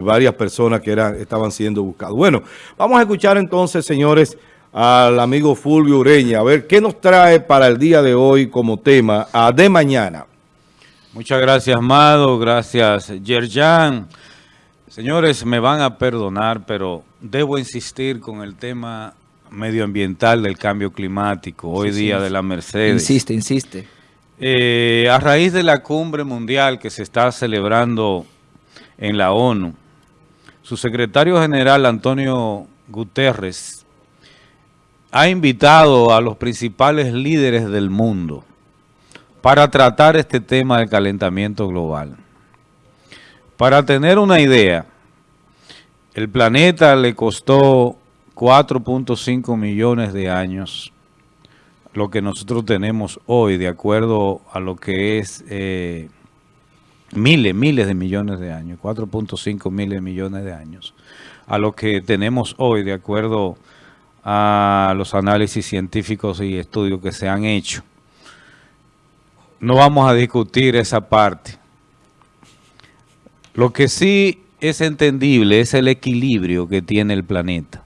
varias personas que eran, estaban siendo buscadas. Bueno, vamos a escuchar entonces, señores, al amigo Fulvio Ureña, a ver qué nos trae para el día de hoy como tema a de mañana. Muchas gracias, Mado, gracias, Yerjan. Señores, me van a perdonar, pero debo insistir con el tema medioambiental del cambio climático, hoy día de la Mercedes. Insiste, insiste. Eh, a raíz de la cumbre mundial que se está celebrando en la ONU, su secretario general, Antonio Guterres, ha invitado a los principales líderes del mundo para tratar este tema del calentamiento global. Para tener una idea, el planeta le costó 4.5 millones de años lo que nosotros tenemos hoy, de acuerdo a lo que es... Eh, miles, miles de millones de años, 4.5 miles de millones de años, a lo que tenemos hoy de acuerdo a los análisis científicos y estudios que se han hecho. No vamos a discutir esa parte. Lo que sí es entendible es el equilibrio que tiene el planeta.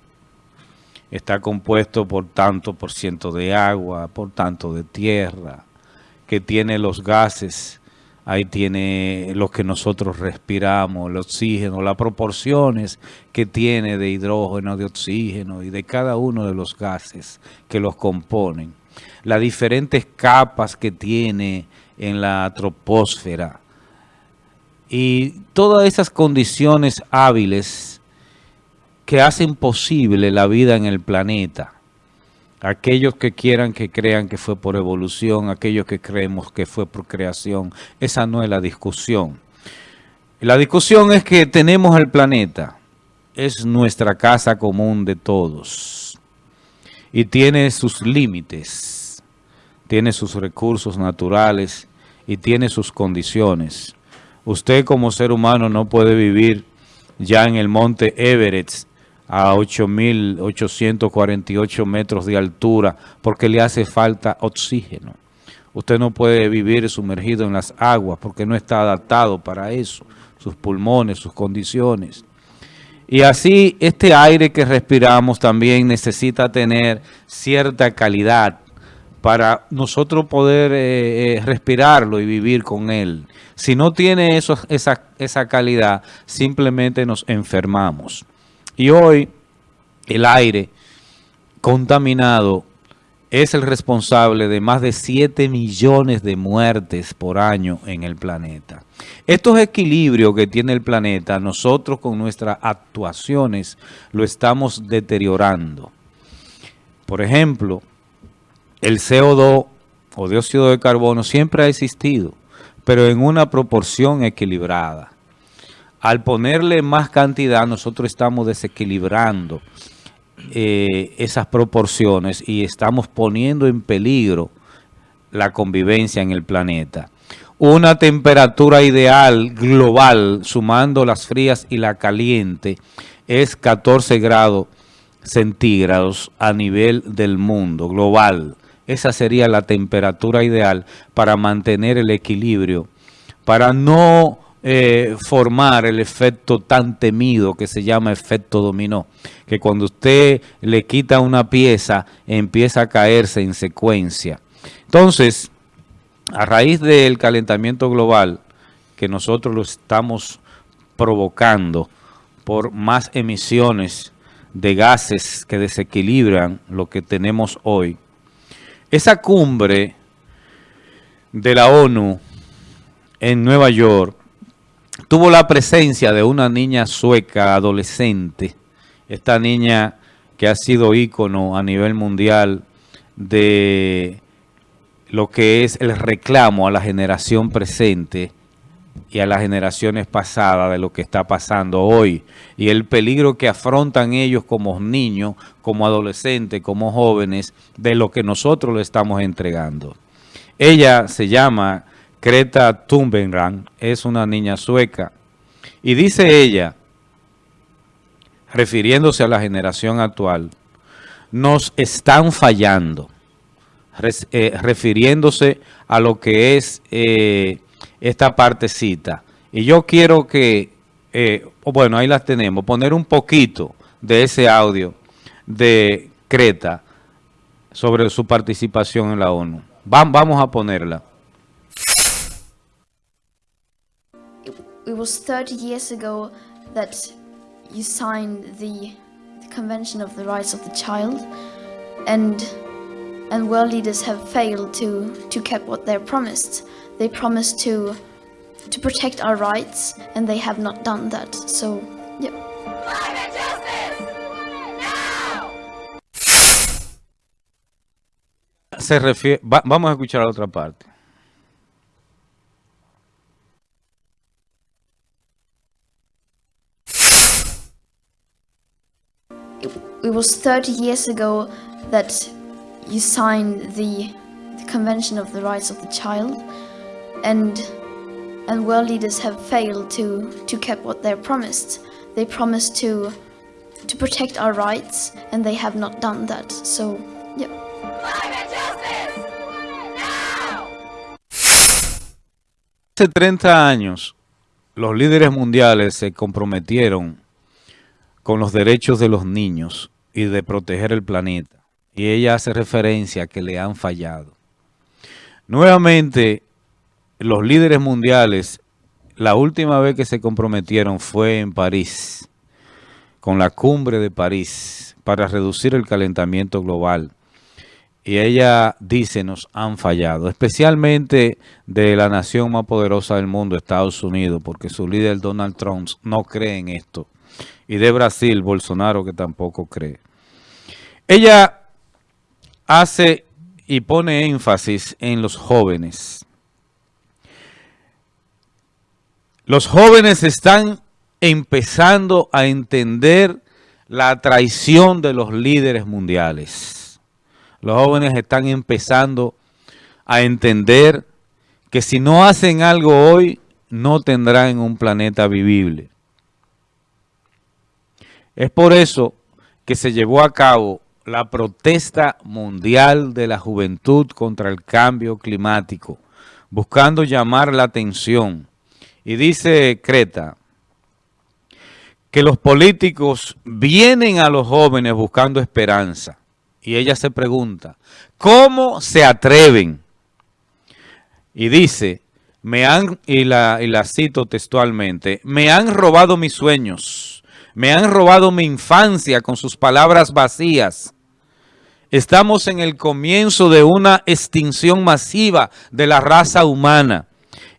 Está compuesto por tanto por ciento de agua, por tanto de tierra, que tiene los gases ahí tiene lo que nosotros respiramos, el oxígeno, las proporciones que tiene de hidrógeno, de oxígeno y de cada uno de los gases que los componen, las diferentes capas que tiene en la troposfera. Y todas esas condiciones hábiles que hacen posible la vida en el planeta Aquellos que quieran que crean que fue por evolución, aquellos que creemos que fue por creación, esa no es la discusión. La discusión es que tenemos el planeta, es nuestra casa común de todos y tiene sus límites, tiene sus recursos naturales y tiene sus condiciones. Usted como ser humano no puede vivir ya en el monte Everest a 8.848 metros de altura porque le hace falta oxígeno. Usted no puede vivir sumergido en las aguas porque no está adaptado para eso, sus pulmones, sus condiciones. Y así este aire que respiramos también necesita tener cierta calidad para nosotros poder eh, eh, respirarlo y vivir con él. Si no tiene eso, esa, esa calidad, simplemente nos enfermamos. Y hoy el aire contaminado es el responsable de más de 7 millones de muertes por año en el planeta. Estos equilibrios que tiene el planeta, nosotros con nuestras actuaciones lo estamos deteriorando. Por ejemplo, el CO2 o dióxido de carbono siempre ha existido, pero en una proporción equilibrada al ponerle más cantidad, nosotros estamos desequilibrando eh, esas proporciones y estamos poniendo en peligro la convivencia en el planeta. Una temperatura ideal global, sumando las frías y la caliente, es 14 grados centígrados a nivel del mundo global. Esa sería la temperatura ideal para mantener el equilibrio, para no eh, formar el efecto tan temido que se llama efecto dominó, que cuando usted le quita una pieza empieza a caerse en secuencia. Entonces, a raíz del calentamiento global que nosotros lo estamos provocando por más emisiones de gases que desequilibran lo que tenemos hoy, esa cumbre de la ONU en Nueva York tuvo la presencia de una niña sueca adolescente, esta niña que ha sido ícono a nivel mundial de lo que es el reclamo a la generación presente y a las generaciones pasadas de lo que está pasando hoy y el peligro que afrontan ellos como niños, como adolescentes, como jóvenes, de lo que nosotros le estamos entregando. Ella se llama Greta Thunberg es una niña sueca. Y dice ella, refiriéndose a la generación actual, nos están fallando, eh, refiriéndose a lo que es eh, esta partecita. Y yo quiero que eh, bueno, ahí las tenemos, poner un poquito de ese audio de Creta sobre su participación en la ONU. vamos a ponerla. It was 30 years ago that you signed the, the Convention of the Rights of the Child and and world leaders have failed to to keep what they promised. They promised to to protect our rights and they have not done that. So, yeah. Climate justice! Now! Se refiere, va, vamos a escuchar la otra parte. It, it was 30 years ago that you signed the, the Convention of the Rights of the Child and and world leaders have failed to, to keep what they promised. They promised to, to protect our rights, and they have not done that. So, yeah. Hace 30 años, los líderes mundiales se comprometieron con los derechos de los niños y de proteger el planeta. Y ella hace referencia a que le han fallado. Nuevamente, los líderes mundiales, la última vez que se comprometieron fue en París, con la cumbre de París, para reducir el calentamiento global. Y ella dice, nos han fallado, especialmente de la nación más poderosa del mundo, Estados Unidos, porque su líder Donald Trump no cree en esto. Y de Brasil, Bolsonaro, que tampoco cree. Ella hace y pone énfasis en los jóvenes. Los jóvenes están empezando a entender la traición de los líderes mundiales. Los jóvenes están empezando a entender que si no hacen algo hoy, no tendrán un planeta vivible. Es por eso que se llevó a cabo la protesta mundial de la juventud contra el cambio climático, buscando llamar la atención y dice Creta que los políticos vienen a los jóvenes buscando esperanza. Y ella se pregunta, ¿cómo se atreven? Y dice, me han, y la, y la cito textualmente, me han robado mis sueños, me han robado mi infancia con sus palabras vacías. Estamos en el comienzo de una extinción masiva de la raza humana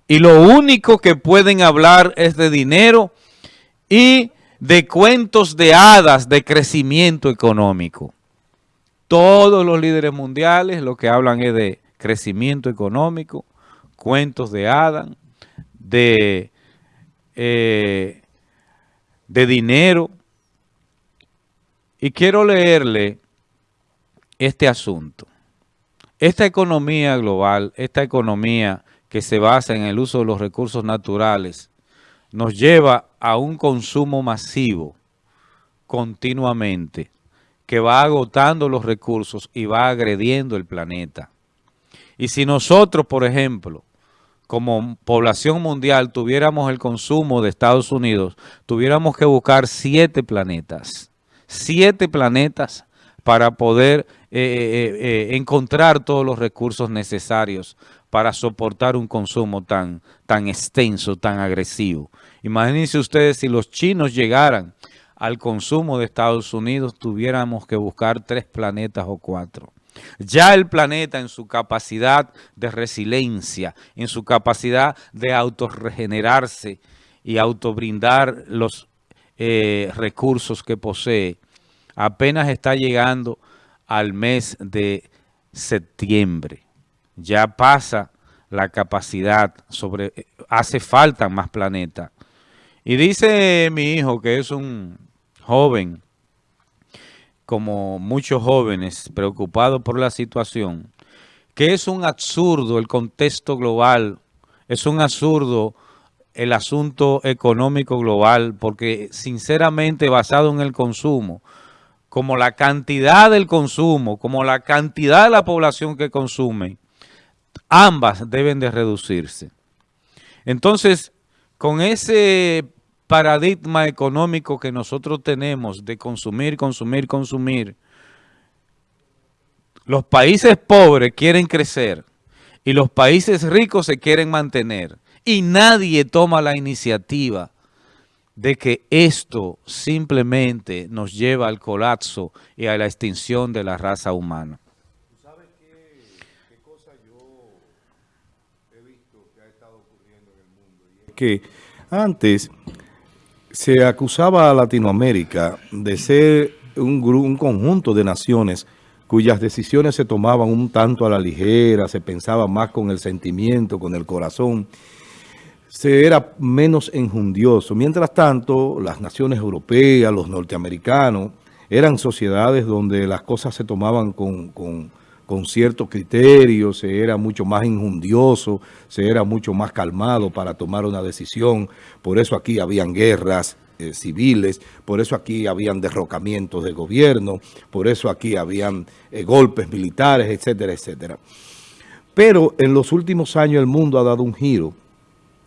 y lo único que pueden hablar es de dinero y de cuentos de hadas de crecimiento económico. Todos los líderes mundiales lo que hablan es de crecimiento económico, cuentos de hadas, de, eh, de dinero. Y quiero leerle este asunto. Esta economía global, esta economía que se basa en el uso de los recursos naturales, nos lleva a un consumo masivo continuamente, que va agotando los recursos y va agrediendo el planeta. Y si nosotros, por ejemplo, como población mundial tuviéramos el consumo de Estados Unidos, tuviéramos que buscar siete planetas, siete planetas para poder eh, eh, eh, encontrar todos los recursos necesarios para soportar un consumo tan, tan extenso, tan agresivo. Imagínense ustedes si los chinos llegaran al consumo de Estados Unidos, tuviéramos que buscar tres planetas o cuatro. Ya el planeta en su capacidad de resiliencia, en su capacidad de autorregenerarse y autobrindar los eh, recursos que posee, apenas está llegando al mes de septiembre ya pasa la capacidad, sobre hace falta más planetas. Y dice mi hijo, que es un joven, como muchos jóvenes preocupados por la situación, que es un absurdo el contexto global, es un absurdo el asunto económico global, porque sinceramente basado en el consumo, como la cantidad del consumo, como la cantidad de la población que consume, ambas deben de reducirse. Entonces, con ese paradigma económico que nosotros tenemos de consumir, consumir, consumir, los países pobres quieren crecer y los países ricos se quieren mantener y nadie toma la iniciativa de que esto simplemente nos lleva al colapso y a la extinción de la raza humana. ¿Sabes qué, cosa yo he visto que ha estado ocurriendo en el mundo? que antes se acusaba a Latinoamérica de ser un, un conjunto de naciones cuyas decisiones se tomaban un tanto a la ligera, se pensaba más con el sentimiento, con el corazón, se era menos enjundioso. Mientras tanto, las naciones europeas, los norteamericanos, eran sociedades donde las cosas se tomaban con, con, ciertos criterios, se era mucho más injundioso, se era mucho más calmado para tomar una decisión. Por eso aquí habían guerras eh, civiles, por eso aquí habían derrocamientos de gobierno, por eso aquí habían eh, golpes militares, etcétera, etcétera. Pero en los últimos años el mundo ha dado un giro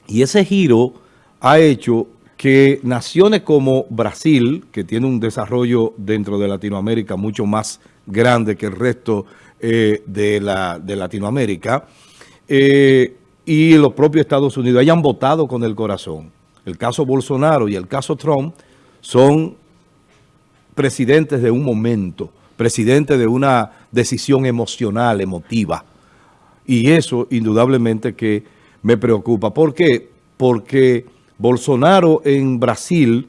y ese giro ha hecho que naciones como Brasil, que tiene un desarrollo dentro de Latinoamérica mucho más grande que el resto eh, de, la, de Latinoamérica, eh, y los propios Estados Unidos hayan votado con el corazón. El caso Bolsonaro y el caso Trump son presidentes de un momento, presidentes de una decisión emocional, emotiva. Y eso indudablemente que me preocupa. ¿Por qué? Porque Bolsonaro en Brasil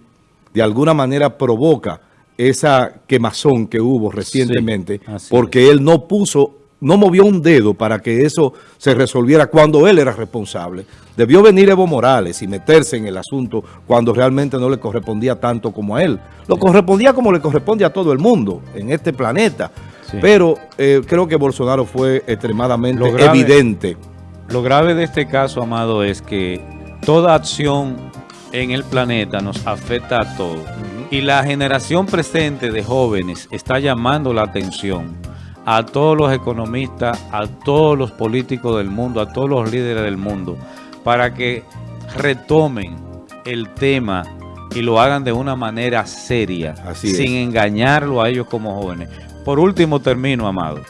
de alguna manera provoca esa quemazón que hubo recientemente, porque él no puso, no movió un dedo para que eso se resolviera cuando él era responsable. Debió venir Evo Morales y meterse en el asunto cuando realmente no le correspondía tanto como a él. Lo correspondía como le corresponde a todo el mundo en este planeta. Pero eh, creo que Bolsonaro fue extremadamente evidente lo grave de este caso, Amado, es que toda acción en el planeta nos afecta a todos. Y la generación presente de jóvenes está llamando la atención a todos los economistas, a todos los políticos del mundo, a todos los líderes del mundo, para que retomen el tema y lo hagan de una manera seria, sin engañarlo a ellos como jóvenes. Por último, termino, Amado.